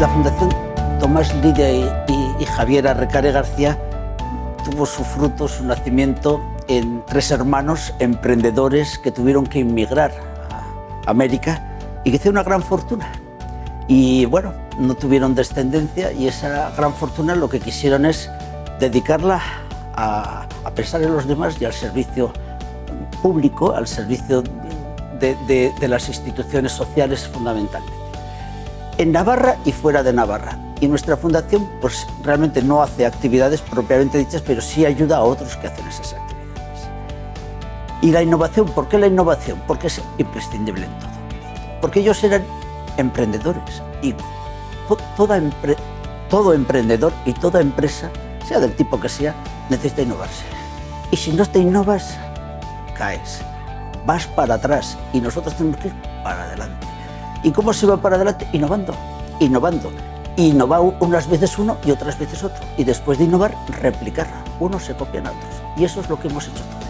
La Fundación Tomás Lidia y, y, y Javier Arrecare García tuvo su fruto, su nacimiento en tres hermanos emprendedores que tuvieron que inmigrar a América y que hicieron una gran fortuna. Y bueno, no tuvieron descendencia y esa gran fortuna lo que quisieron es dedicarla a, pensar en los demás y al servicio público, al servicio de, de, de las instituciones sociales fundamentalmente en Navarra y fuera de Navarra. Y nuestra fundación pues, realmente no hace actividades propiamente dichas, pero sí ayuda a otros que hacen esas actividades. Y la innovación, ¿por qué la innovación? Porque es imprescindible en todo. Porque ellos eran emprendedores y toda todo emprendedor y toda empresa, sea del tipo que sea, necesita innovarse. Y si no te innovas, caes, vas para atrás y nosotros tenemos que ir para adelante. ¿Y cómo se va para adelante? Innovando, innovando. Innova unas veces uno y otras veces otro. Y después de innovar, replicar. Unos se copian a otros. Y eso es lo que hemos hecho todos.